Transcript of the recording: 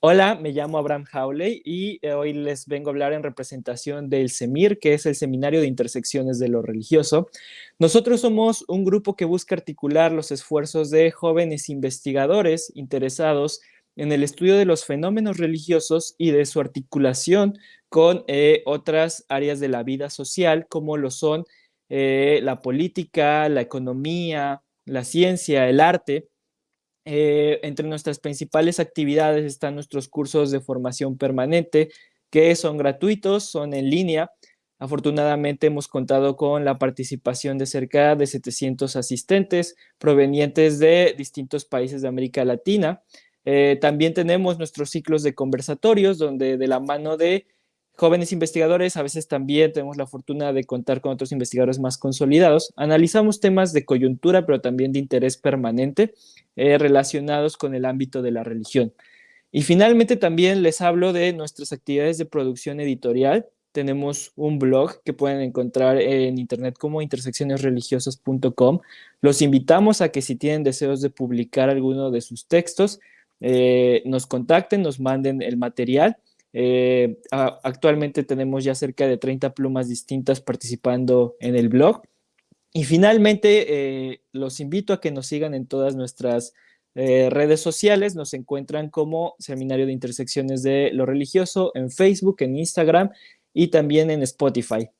Hola, me llamo Abraham Howley y eh, hoy les vengo a hablar en representación del SEMIR, que es el Seminario de Intersecciones de lo Religioso. Nosotros somos un grupo que busca articular los esfuerzos de jóvenes investigadores interesados en el estudio de los fenómenos religiosos y de su articulación con eh, otras áreas de la vida social, como lo son eh, la política, la economía, la ciencia, el arte, eh, entre nuestras principales actividades están nuestros cursos de formación permanente, que son gratuitos, son en línea. Afortunadamente hemos contado con la participación de cerca de 700 asistentes provenientes de distintos países de América Latina. Eh, también tenemos nuestros ciclos de conversatorios, donde de la mano de jóvenes investigadores, a veces también tenemos la fortuna de contar con otros investigadores más consolidados. Analizamos temas de coyuntura, pero también de interés permanente eh, relacionados con el ámbito de la religión. Y finalmente también les hablo de nuestras actividades de producción editorial. Tenemos un blog que pueden encontrar en internet como interseccionesreligiosas.com. Los invitamos a que si tienen deseos de publicar alguno de sus textos, eh, nos contacten, nos manden el material eh, actualmente tenemos ya cerca de 30 plumas distintas participando en el blog. Y finalmente, eh, los invito a que nos sigan en todas nuestras eh, redes sociales. Nos encuentran como Seminario de Intersecciones de lo Religioso en Facebook, en Instagram y también en Spotify.